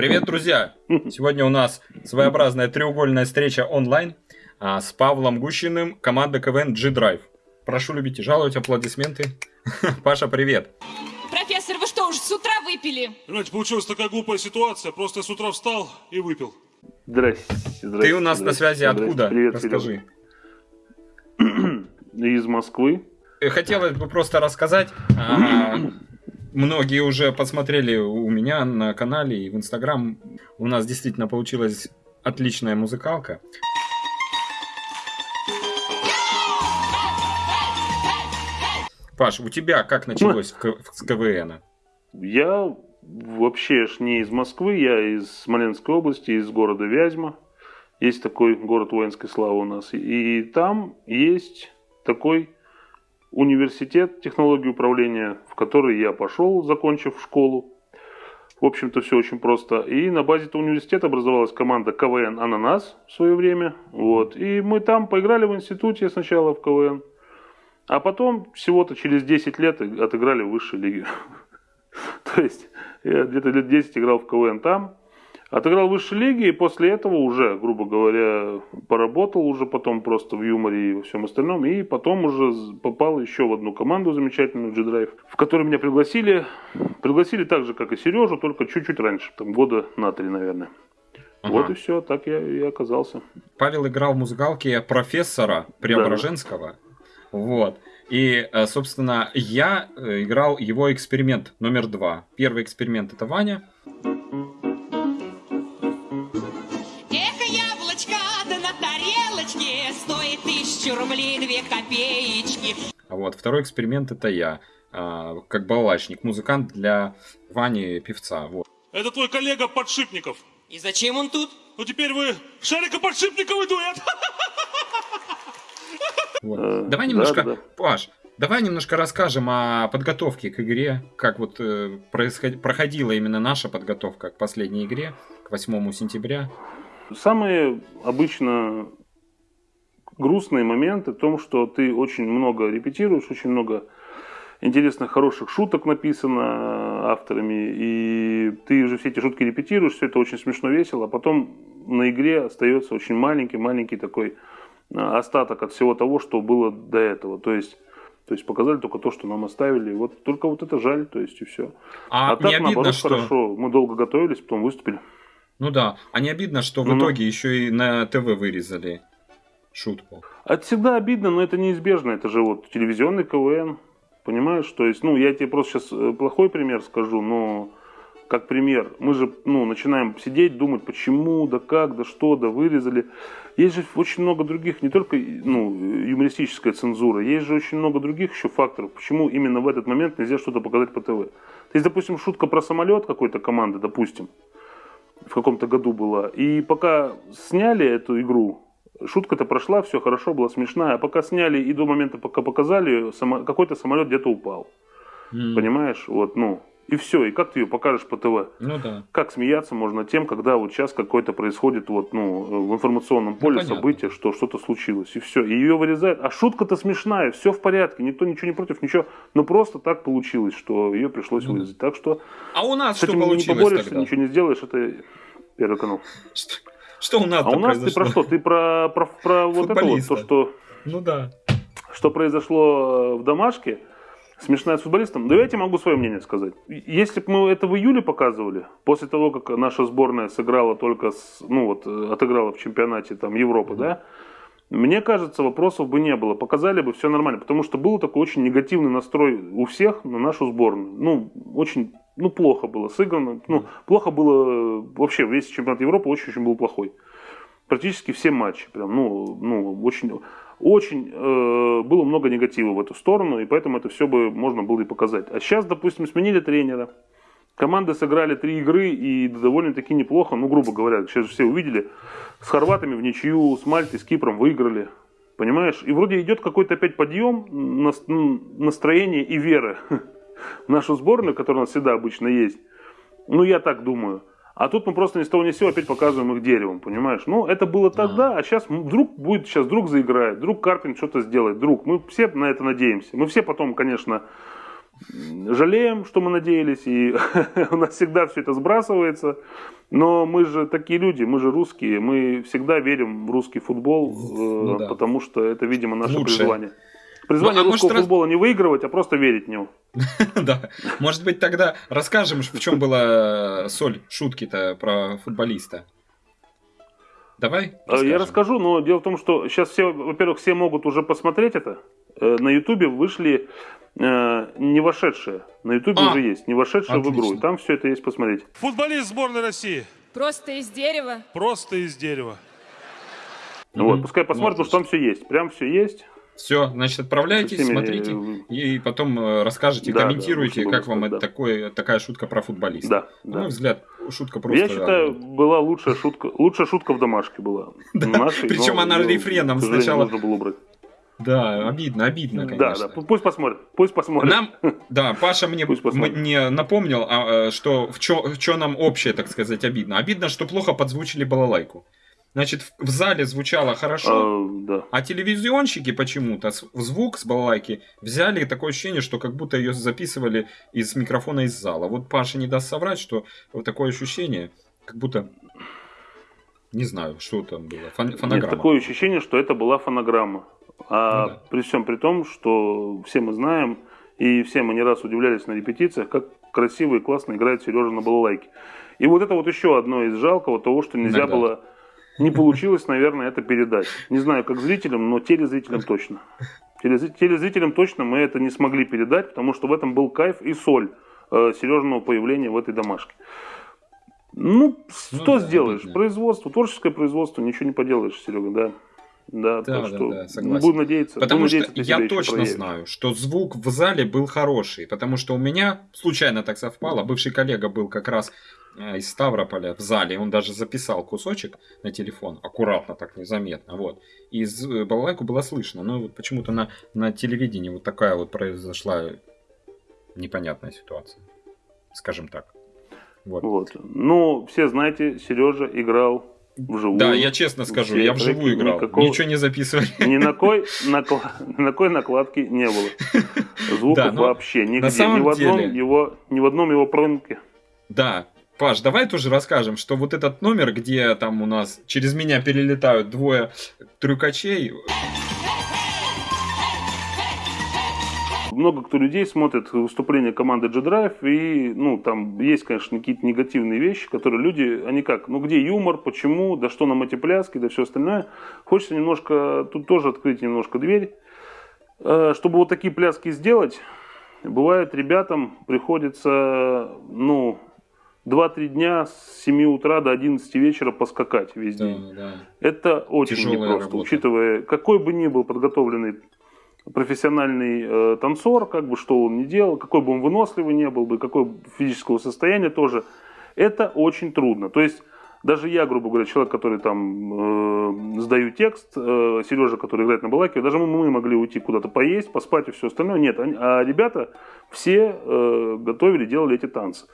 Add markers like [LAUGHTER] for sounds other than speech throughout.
Привет, друзья! [LAUGHS] Сегодня у нас своеобразная треугольная встреча онлайн а, с Павлом Гущиным, команда КВН G-Drive. Прошу любить и жаловать, аплодисменты. [LAUGHS] Паша, привет! Профессор, вы что, уже с утра выпили? Понимаете, получилась такая глупая ситуация. Просто я с утра встал и выпил. Здрасте. здрасте Ты у нас на связи здрасте. откуда? Привет, Расскажи. [CLEARS THROAT] Из Москвы. Э, Хотелось бы просто рассказать. а, [CLEARS THROAT] Многие уже посмотрели у меня на канале и в Инстаграм. У нас действительно получилась отличная музыкалка. Паш, у тебя как началось с КВН? Я вообще ж не из Москвы, я из Смоленской области, из города Вязьма. Есть такой город воинской славы у нас. И там есть такой университет технологии управления, в который я пошел, закончив школу. В общем-то, все очень просто. И на базе этого университета образовалась команда КВН «Ананас» в свое время. Вот. И мы там поиграли в институте сначала в КВН. А потом, всего-то через 10 лет, отыграли в высшей лиге. [LAUGHS] То есть, я где-то лет 10 играл в КВН там. Отыграл в высшей лиге, и после этого уже, грубо говоря, поработал уже потом просто в юморе и во всем остальном. И потом уже попал еще в одну команду замечательную, G-Drive, в которую меня пригласили. Пригласили так же, как и Сережу, только чуть-чуть раньше, там года на три, наверное. Ага. Вот и все, так я и оказался. Павел играл в музыкалке профессора Преображенского. Вот. И, э, собственно, я э, играл его эксперимент номер два. Первый эксперимент это Ваня. Рублей две копеечки. А вот второй эксперимент это я. а, как балалайчник, музыкант для Вани певца. Вот. Это твой коллега Подшипников. И зачем он тут? Ну теперь вы Шарика Подшипниковый дуэт. Вот. Э, Давай да, немножко, да. Паш, давай немножко расскажем о подготовке к игре, как вот э, происход- проходила именно наша подготовка к последней игре, к 8 сентября. Самые обычно грустные моменты в том, что ты очень много репетируешь, очень много интересных, хороших шуток написано авторами, и ты же все эти шутки репетируешь, все это очень смешно, весело, а потом на игре остается очень маленький-маленький такой а, остаток от всего того, что было до этого. То есть, то есть показали только то, что нам оставили. Вот только вот это жаль, то есть и все. А, А, так не обидно, наоборот что... хорошо. Мы долго готовились, потом выступили. Ну да, а не обидно, что в Ну-ну. итоге еще и на ТВ вырезали шутку. Это всегда обидно, но это неизбежно. Это же вот телевизионный КВН. Понимаешь? То есть, ну, я тебе просто сейчас плохой пример скажу, но как пример, мы же, ну, начинаем сидеть, думать, почему, да как, да что, да вырезали. Есть же очень много других, не только, ну, юмористическая цензура, есть же очень много других еще факторов, почему именно в этот момент нельзя что-то показать по ТВ. То есть, допустим, шутка про самолет какой-то команды, допустим, в каком-то году была. И пока сняли эту игру, шутка-то прошла, все хорошо, была смешная. А пока сняли и до момента, пока показали, само- какой-то самолет где-то упал. М, Понимаешь? Вот, ну. И все. И как ты ее покажешь по ТВ? Ну да. Как смеяться можно тем, когда вот сейчас какое-то происходит вот, ну, в информационном поле понятно. событие, что что-то случилось. И все. И ее вырезают. А шутка-то смешная, все в порядке. Никто ничего не против, ничего. Но просто так получилось, что ее пришлось Ну вырезать. Так что А у нас с что этим не получилось поборешься, тогда? ничего не сделаешь. Это первый канал. Что, у нас А у нас ты про что? Ты про, про, про вот это вот, то, что, Ну да. что произошло в домашке, смешная с футболистом. Да я тебе могу свое мнение сказать. Если бы мы это в июле показывали, после того, как наша сборная сыграла только, с, ну вот, э, отыграла в чемпионате там Европы, да, мне кажется, вопросов бы не было. Показали бы все нормально, потому что был такой очень негативный настрой у всех на нашу сборную. Ну, очень, ну, плохо было сыграно. Ну, плохо было э, вообще весь чемпионат Европы очень-очень был плохой практически все матчи. Прям, ну, ну, очень, очень э, было много негатива в эту сторону, и поэтому это все бы можно было и показать. А сейчас, допустим, сменили тренера. Команды сыграли три игры и довольно-таки неплохо, ну, грубо говоря, сейчас же все увидели. С хорватами в ничью, с Мальтой, с Кипром выиграли. Понимаешь? И вроде идет какой-то опять подъем нас- м, настроения и веры [LAUGHS] нашу сборную, которая у нас всегда обычно есть. Ну, я так думаю. А тут мы просто ни с того ни с сего опять показываем их деревом, понимаешь? Ну, это было тогда, а сейчас вдруг будет, сейчас вдруг заиграет, вдруг Карпин что-то сделает, вдруг. Мы все на это надеемся. Мы все потом, конечно, жалеем, что мы надеялись, и [LAUGHS] у нас всегда все это сбрасывается. Но мы же такие люди, мы же русские, мы всегда верим в русский футбол, э, Ну да. потому что это, видимо, наше Лучшее. призвание. Призвание Ну, а может, русского раз- футбола не выигрывать, а просто верить в него. [LAUGHS] Да. Может быть, тогда расскажем, в чем была э, соль шутки-то про футболиста. Давай? Э, расскажем. Я расскажу, но дело в том, что сейчас все, во-первых, все могут уже посмотреть это. Э, На Ютубе вышли э, не вошедшие. На Ютубе А, уже есть, не вошедшие в игру. И там все это есть посмотреть. Футболист сборной России. Просто из дерева. Просто из дерева. Вот, пускай посмотрят, потому что там все есть. Прям все есть. Все, значит, отправляйтесь, всеми, смотрите. э, И потом э, расскажете, Да, да, комментируйте, лучше как вам сказать, это такое, такая шутка про футболиста. Да, На да. мой взгляд, шутка просто... Я считаю, была лучшая шутка, лучшая шутка в домашке была. [LAUGHS] Нашей, причем но она её, рефреном сначала- нужно было убрать. Да, обидно, обидно, Да, конечно. да, пу- пусть посмотрят, пусть посмотрят. Нам, да, Паша мне, мне напомнил, а, э, что в чё, нам общее, так сказать, обидно. Обидно, что плохо подзвучили балалайку. Значит, в, зале звучало хорошо, А, да. а телевизионщики почему-то звук с балалайки взяли такое ощущение, что как будто ее записывали из микрофона из зала. Вот Паша не даст соврать, что вот такое ощущение, как будто... Не знаю, что там было. Фон- Нет, фонограмма. такое ощущение, что это была фонограмма. А Ну да. при всем при том, что все мы знаем, и все мы не раз удивлялись на репетициях, как красиво и классно играет Сережа на балалайке. И вот это вот еще одно из жалкого того, что нельзя Иногда. было, не получилось, наверное, это передать. Не знаю, как зрителям, но телезрителям точно. Телезри- Телезрителям точно мы это не смогли передать, потому что в этом был кайф и соль э, Сережиного появления в этой домашке. Ну, что да, сделаешь? обидно. Производство, творческое производство, ничего не поделаешь, Серега, да. Да, Да, да, что да, согласен. будем надеяться. Потому что надеяться, ты я точно проявишь. знаю, что звук в зале был хороший, потому что у меня случайно так совпало, бывший коллега был как раз э, из Ставрополя в зале, он даже записал кусочек на телефон, аккуратно так незаметно, вот. И э, балалайку было слышно, но вот почему-то на, на телевидении вот такая вот произошла непонятная ситуация, скажем так. Вот. Вот. Ну, все знаете, Сережа играл вживую. Да, я честно скажу, я вживую играл, никакого- ничего не записывали. Ни на кой, ни на кой накладки не было. Звуков Да, но вообще нигде. самом ни, в одном деле- его, ни в одном его промке. Да. Паш, давай тоже расскажем, что вот этот номер, где там у нас через меня перелетают двое трюкачей, Много кто людей смотрит выступления команды G-Drive, и, ну, там есть, конечно, какие-то негативные вещи, которые люди, они как, ну, где юмор, почему, да что нам эти пляски, да все остальное. Хочется немножко, тут тоже открыть немножко дверь. Э, Чтобы вот такие пляски сделать, бывает, ребятам приходится, ну, 2-3 дня с 7 утра до 11 вечера поскакать весь да, день. да. Это очень Тяжелая непросто, работа. учитывая, какой бы ни был подготовленный профессиональный э, танцор, как бы что он ни делал, какой бы он выносливый не был бы, какое бы физического состояния тоже, это очень трудно. То есть даже я, грубо говоря, человек, который там э, сдаю текст, э, Сережа, который играет на балаке, даже мы, мы могли уйти куда-то поесть, поспать и все остальное. Нет, они- а ребята все э, готовили, делали эти танцы.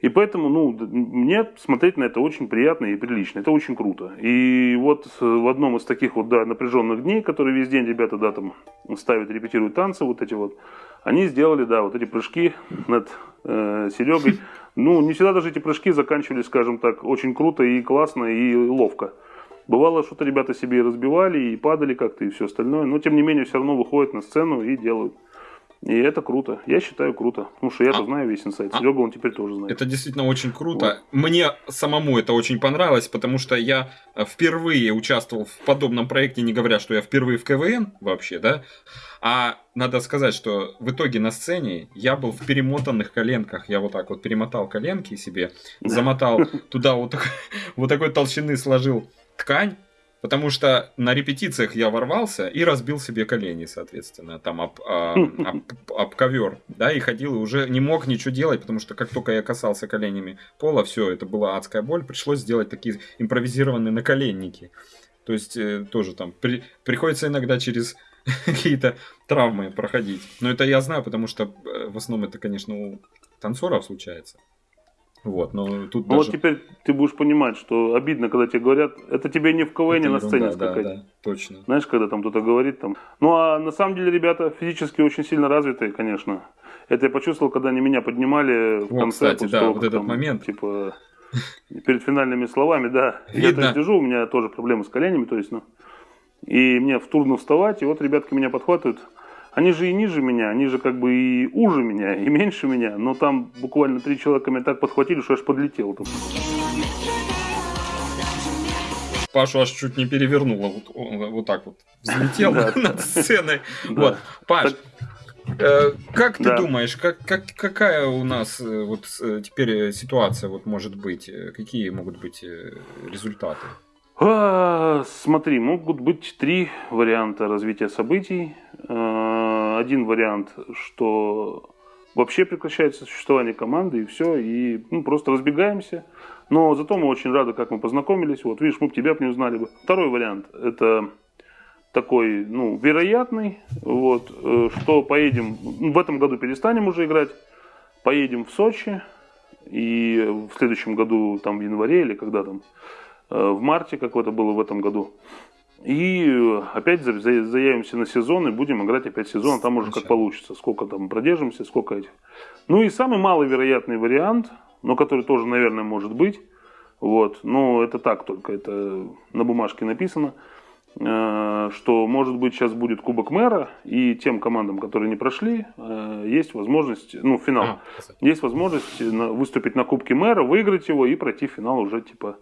И поэтому, ну, мне смотреть на это очень приятно и прилично. Это очень круто. И вот э, в одном из таких вот, да, напряженных дней, которые весь день ребята, да, там ставят, репетируют танцы вот эти вот, они сделали, да, вот эти прыжки над э, Серегой. Ну, не всегда даже эти прыжки заканчивались, скажем так, очень круто и классно и ловко. Бывало, что-то ребята себе и разбивали, и падали как-то, и все остальное. Но, тем не менее, все равно выходят на сцену и делают. И это круто. Я считаю круто. Потому что я-то А- знаю весь инсайт. Серега он теперь тоже знает. Это действительно очень круто. Мне самому это очень понравилось, потому что я э, впервые участвовал в подобном проекте, не говоря, что я впервые в КВН вообще, да. А надо сказать, что в итоге на сцене я был в перемотанных коленках. Я вот так вот перемотал коленки себе, замотал [LAUGHS] туда вот, [LAUGHS] вот такой толщины сложил ткань. Потому что на репетициях я ворвался и разбил себе колени, соответственно, там об, а, [LAUGHS] об, об ковер, да, и ходил, и уже не мог ничего делать, потому что как только я касался коленями пола, все, это была адская боль, пришлось сделать такие импровизированные наколенники. То есть э, тоже там при- приходится иногда через [LAUGHS] какие-то травмы проходить. Но это я знаю, потому что э, в основном это, конечно, у танцоров случается. Вот, но тут Ну даже... вот теперь ты будешь понимать, что обидно, когда тебе говорят, это тебе не в КВН это на сцене да, скакать. да, точно. Знаешь, когда там кто-то говорит там. Ну а на самом деле ребята физически очень сильно развитые, конечно. Это я почувствовал, когда они меня поднимали в О, конце. кстати, да, того, вот этот там, момент. Типа, перед финальными словами, да. [LAUGHS] Я Видно. так лежу, у меня тоже проблемы с коленями, то есть, ну. И мне трудно вставать, и вот ребятки меня подхватывают. Они же и ниже меня, они же как бы и уже меня, и меньше меня. Но там буквально три человека меня так подхватили, что я аж подлетел. Там. Пашу аж чуть не перевернуло. Вот, он вот так вот взлетел [LAUGHS] над сценой. Вот, Паш, э, как ты Да. думаешь, как, как, какая у нас э, вот э, теперь ситуация вот может быть? Какие могут быть результаты? А, Смотри, могут быть три варианта развития событий. А, Один вариант, что вообще прекращается существование команды и все, и ну, просто разбегаемся. Но зато мы очень рады, как мы познакомились. Вот, видишь, мы бы тебя не узнали бы. Второй вариант – это такой, ну, вероятный, вот, э, что поедем, ну, в этом году перестанем уже играть, поедем в Сочи, и в следующем году, там, в январе или когда там, в марте, как это было в этом году. И э, опять за- за- заявимся на сезон и будем играть опять сезон, там уже как получится, сколько там продержимся, сколько этих. Ну и самый маловероятный вариант, но который тоже, наверное, может быть, вот, но это так только, это на бумажке написано, э, что, может быть, сейчас будет Кубок Мэра, и тем командам, которые не прошли, э, есть возможность, ну, финал, А, есть возможность выступить на Кубке Мэра, выиграть его и пройти финал уже, типа,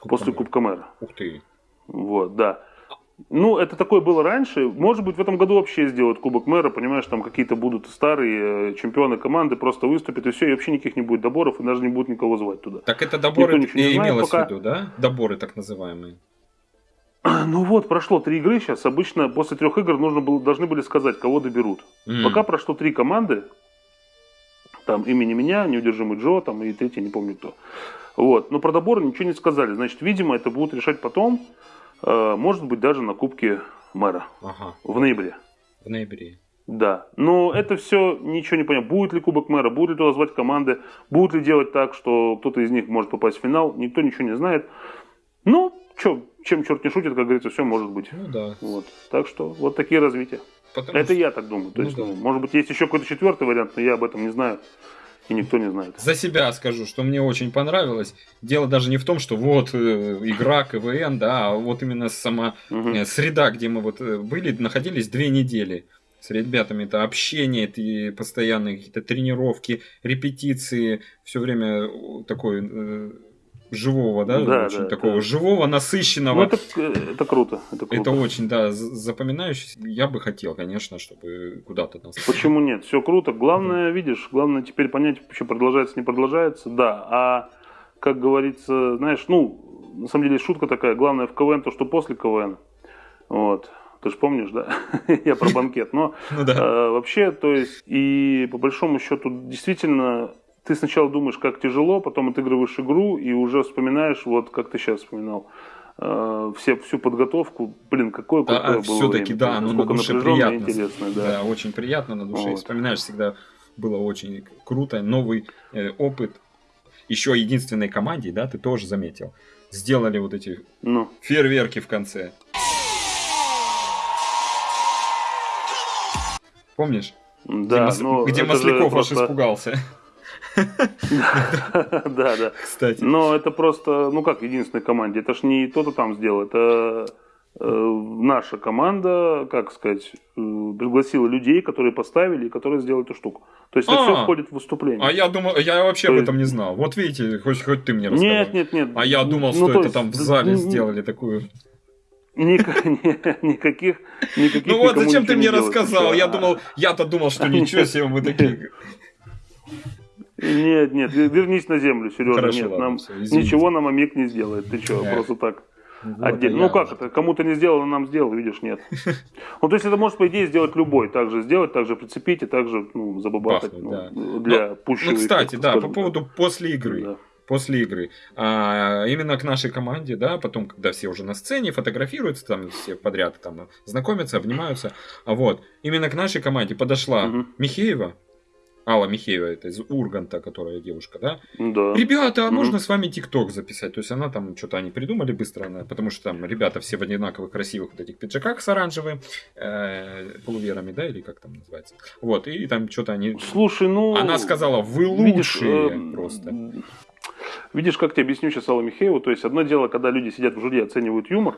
с Кубком после мира. Кубка Мэра. Ух ты. Вот, да. Ну, это такое было раньше. Может быть, в этом году вообще сделают Кубок Мэра, понимаешь, там какие-то будут старые э, чемпионы команды, просто выступят, и все, и вообще никаких не будет доборов, и даже не будут никого звать туда. Так это доборы Никто не знает имелось пока. в виду, да? Доборы так называемые. [CLEARS THROAT] Ну вот, прошло три игры сейчас. Обычно после трех игр нужно было, должны были сказать, кого доберут. М. Пока прошло три команды, там имени меня, неудержимый Джо, там и третий, не помню кто. Вот. Но про доборы ничего не сказали. Значит, видимо, это будут решать потом. Э, Может быть, даже на Кубке мэра Ага, в ноябре. в ноябре. Да, но это все ничего не понятно. Будет ли Кубок мэра, будет ли туда звать команды, будут ли делать так, что кто-то из них может попасть в финал, никто ничего не знает. Ну, чё, чем черт не шутит, как говорится, все может быть. Ну да. Вот. Так что вот такие развития. Потому Это что я так думаю. То Ну есть, да. ну, может быть, есть еще какой-то четвертый вариант, но я об этом не знаю. И никто не знает. За себя скажу, что мне очень понравилось. Дело даже не в том, что вот э, игра КВН, да, а вот именно сама э, среда, где мы вот э, были, находились две недели. С ребятами это общение, это постоянные какие-то тренировки, репетиции, все время такой живого, да, Да, очень да, такого да. живого, Ну, насыщенного. это, э, это круто. Это круто. Это очень, да, з- запоминающееся. Я бы хотел, конечно, чтобы куда-то нас... Почему нет? Все круто. Главное, видишь, главное теперь понять, что продолжается, не продолжается. Да, а как говорится, знаешь, ну, на самом деле шутка такая. Главное в КВН то, что после КВН. Вот. Ты же помнишь, да? [LAUGHS] Я про банкет. Но Ну да. э, вообще, то есть, и по большому счету, действительно, ты сначала думаешь, как тяжело, потом отыгрываешь игру и уже вспоминаешь, вот как ты сейчас вспоминал, э, все, всю подготовку. Блин, какое Да, крутое а было все-таки, да, оно на душе приятно. интересное, да. да. очень приятно на душе. Вот. Вспоминаешь всегда, было очень круто, новый э, опыт. Еще единственной команде, да, ты тоже заметил, сделали вот эти Ну, фейерверки в конце. Помнишь? да, где Мас- но где Масляков аж просто- испугался. [LAUGHS] Да, да. Кстати. Но это просто, ну как единственной команде, это ж не кто-то там сделал, это э, наша команда, как сказать, э, пригласила людей, которые поставили и которые сделали эту штуку. То есть это А. все входит в выступление. А я думал, я вообще То об этом не знал. Вот видите, хоть, хоть ты мне рассказал. Нет, нет, нет. А я думал, Ну, что то это есть, там в зале сделали такую. [LAUGHS] Никаких, никаких Ну вот, зачем ты мне рассказал? Я думал, я-то думал, что [LAUGHS] ничего себе мы такие. Нет, нет, вер- вернись на землю, Сережа. Хорошо, нет, ладно, нам извините. ничего нам Амик не сделает. Ты что, Да. просто так. Вот, Отдельно. Ну как уже- это? Кому-то не сделано, нам сделал, видишь, нет. Ну, то есть это может, по идее, сделать любой. Также сделать, также прицепить и также ну, забабахать. Бахнуть, ну, да. Для пущего Ну, кстати, эффекта, да, по поводу после игры. Да. После игры. А, именно к нашей команде, да, потом, когда все уже на сцене фотографируются, там все подряд там знакомятся, обнимаются. А вот, именно к нашей команде подошла Мгм. Михеева Алла Михеева, это из Урганта, которая девушка, да? Да. Ребята, а можно с вами ТикТок записать? То есть она там что-то они придумали быстро, она- потому что там ребята все в одинаковых красивых вот этих пиджаках с оранжевым э, полуверами, да, или как там называется. Вот, и там что-то они... Слушай, ну... Она сказала, вы видишь, лучшие э, просто. Видишь, как тебе объясню сейчас Аллу Михееву. То есть, одно дело, когда люди сидят в жюри и оценивают юмор,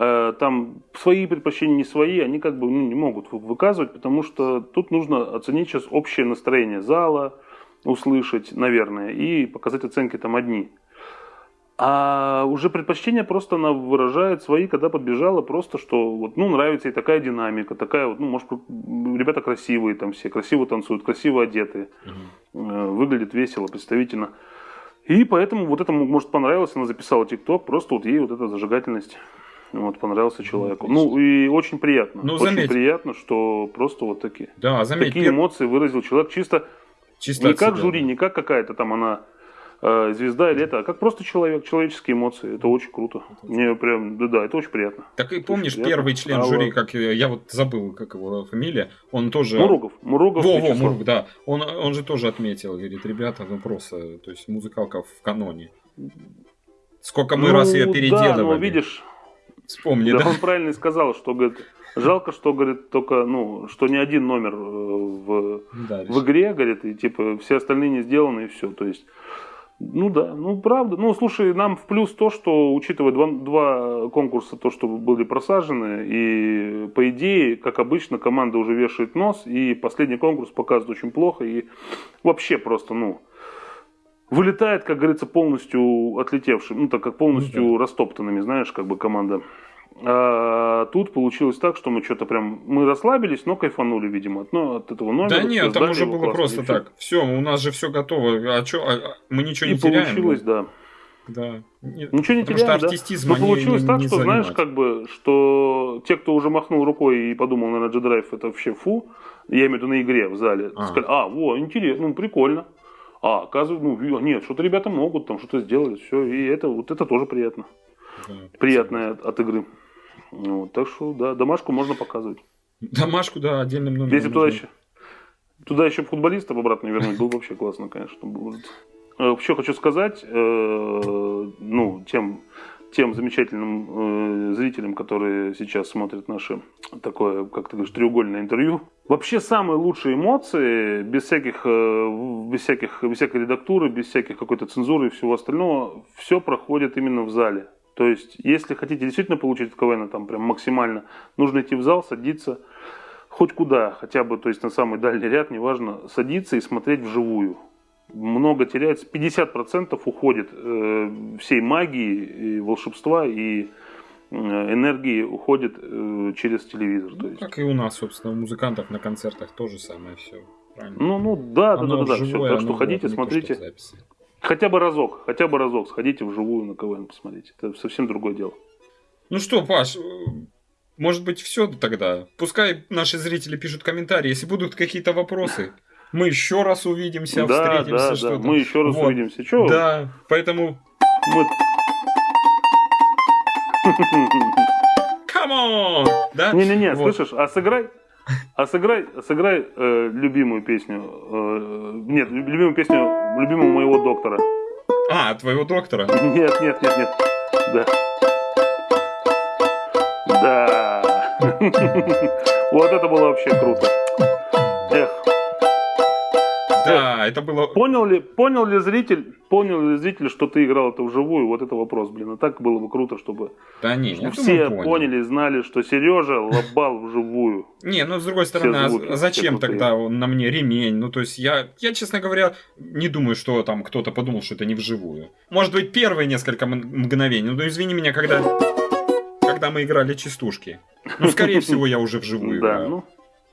там свои предпочтения, не свои, они как бы ну, не могут вы- выказывать, потому что тут нужно оценить сейчас общее настроение зала, услышать, наверное, и показать оценки там одни. А уже предпочтения просто она выражает свои, когда подбежала, просто что вот, ну, нравится ей такая динамика, такая вот, ну, может, ребята красивые там все, красиво танцуют, красиво одеты, э, выглядит весело, представительно. И поэтому вот этому, может, понравилось, она записала ТикТок, просто вот ей вот эта зажигательность вот, понравился человеку. отлично. Ну, и очень приятно. Ну, очень заметь. приятно, что просто вот такие, Да, заметь, такие пер- эмоции выразил человек чисто чисто не как себя, жюри, да. не как какая-то там она э, звезда или это, а как просто человек, человеческие эмоции. Это очень круто. Мне прям, да, да, это очень приятно. Так и помнишь, приятно. первый член А жюри, как я вот забыл, как его фамилия, он тоже... Мурогов, Мурогов Во, во. Мурук, да. Он, он же тоже отметил, говорит, ребята, ну просто, то есть музыкалка в каноне. Сколько мы Ну, раз ее Да, переделывали. но видишь, Вспомни, да, да? он правильно сказал, что говорит, жалко, что говорит только, ну, что не один номер э, в, Да, в игре, говорит, и типа все остальные не сделаны и все. То есть, ну да, ну правда. Ну слушай, нам в плюс то, что учитывая два, два конкурса, то, что были просажены, и по идее, как обычно, команда уже вешает нос, и последний конкурс показывает очень плохо, и вообще просто, ну, вылетает, как говорится, полностью отлетевшим, ну так как полностью Ну растоптанными, знаешь, как бы команда. А тут получилось так, что мы что-то прям, мы расслабились, но кайфанули, видимо, от, ну, от этого номера. Да нет, там уже было просто и всё. так. Все, у нас же все готово. А чё, а- а мы ничего И не теряем. получилось, да. Да. Ничего не потому теряем, что да. артистизм Но они получилось не- так, не что, знаешь, занимать. как бы, что те, кто уже махнул рукой и подумал, наверное, G-Drive это вообще фу, я имею в виду на игре в зале, А. сказали, а, во, интересно, ну, прикольно. А, оказывается, ну, нет, что-то ребята могут, там что-то сделали, все, и это, вот это тоже приятно. Да. Приятное от, от игры. Вот, так что, да, домашку можно показывать. Домашку, да, отдельным номером. Если туда еще, туда еще футболистов обратно вернуть, было бы вообще классно, конечно. будет. Э, Еще хочу сказать, э, ну, тем, тем замечательным э, зрителям, которые сейчас смотрят наше такое, как ты говоришь, треугольное интервью. Вообще самые лучшие эмоции, без всяких, э, без всяких, без всякой редактуры, без всяких какой-то цензуры и всего остального, все проходит именно в зале. То есть, если хотите действительно получить от КВН там прям максимально, нужно идти в зал, садиться, хоть куда, хотя бы, то есть на самый дальний ряд, неважно, садиться и смотреть вживую. Много теряется, 50% уходит э, всей магии, и волшебства и э, энергии уходит э, через телевизор. То Ну, есть. как и у нас, собственно, у музыкантов на концертах тоже самое все. Правильно? Ну, ну да, да, да, Оно да, все. вживую, Так что оно ходите, вот то, что смотрите. записи. Хотя бы разок, хотя бы разок сходите вживую на КВН посмотрите. Это совсем другое дело. Ну что, Паш, может быть, все тогда. Пускай наши зрители пишут комментарии. Если будут какие-то вопросы, мы еще раз увидимся, да, встретимся, да, да. что-то. Мы еще раз Вот. увидимся. Че? Да, поэтому Мы... come on! Да? Не-не-не, Вот. слышишь, а сыграй, а сыграй, сыграй э, любимую песню. э, нет, лю- любимую песню любимого моего доктора. А, твоего доктора. Нет, нет, нет, нет. Да. Да. [LAUGHS] Вот это было вообще круто. Да, это было... понял ли, понял ли зритель, понял ли зритель, что ты играл это вживую? Вот это вопрос, блин. А так было бы круто, чтобы Да не, я все понял. поняли, знали, что Сережа лобал вживую. Не, ну с другой стороны, а зачем тогда он на мне ремень? Ну, то есть я, я, честно говоря, не думаю, что там кто-то подумал, что это не вживую. Может быть, первые несколько мгновений. Ну, извини меня, когда, когда мы играли частушки. Ну, скорее [LAUGHS] всего, я уже вживую Да, ну,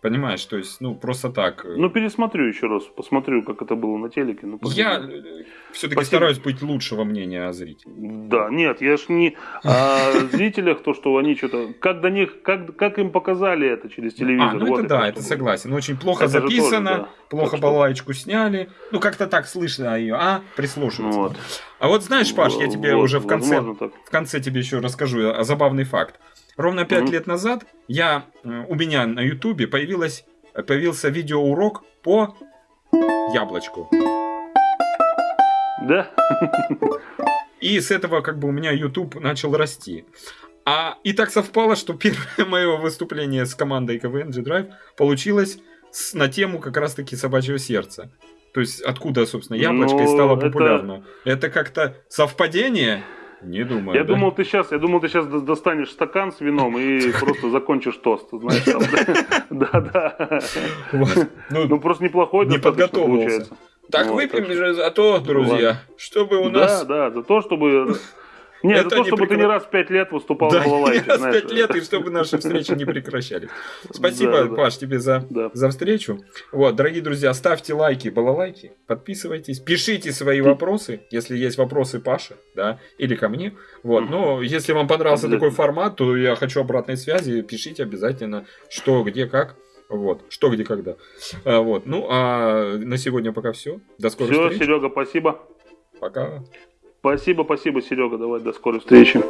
Понимаешь, то есть, ну, просто так. э, ну пересмотрю еще раз, посмотрю, как это было на телеке. Ну, я посмотрю. все-таки стараюсь быть лучшего мнения о зрителе. Да, нет, я ж не о [LAUGHS] зрителях, то, что они что-то, как до них, как, как им показали это через телевизор. А, ну вот это да, что это согласен. Очень плохо Это же тоже, записано, да. плохо Так что- балалайку сняли. Ну, как-то так слышно ее, а? Прислушиваться. Вот. А вот знаешь, Паш, я тебе Вот, уже в конце, в конце тебе еще расскажу о забавный факт. Ровно пять Мгм. лет назад я, э, у меня на Ютубе появилась, появился видеоурок по яблочку. Да? И с этого как бы у меня YouTube начал расти. А и так совпало, что первое [LAUGHS] мое выступление с командой КВН G-Drive получилось с- на тему как раз-таки собачьего сердца. То есть откуда, собственно, яблочко и Ну, стало это- популярно. Это как-то совпадение? Не думаю. Я да? думал, ты сейчас, я думал, ты сейчас достанешь стакан с вином и [LAUGHS] просто закончишь тост, знаешь, там. Да, [LAUGHS] да. Ну, Ну просто неплохой Не подготовился. получается. так выпьем же за то, друзья, чтобы у нас... Да, да, за то, чтобы... Не, за Это то, чтобы ты не прекра- раз в пять лет выступал Да, в балалайке, раз знаешь. пять лет, и чтобы наши встречи не прекращались. [LAUGHS] Спасибо, Да, да. Паш, тебе за, Да. за встречу. Вот, дорогие друзья, ставьте лайки, балалайки, подписывайтесь, пишите свои вопросы, если есть вопросы Паше, да, или ко мне. Вот, но если вам понравился такой формат, то я хочу обратной связи, пишите обязательно, что, где, как. Вот, что, где, когда. А, вот, ну, а на сегодня пока все. До скорой Все, встречи. Серега, спасибо. Пока. Спасибо, спасибо, Серега. Давай, до скорой встречи.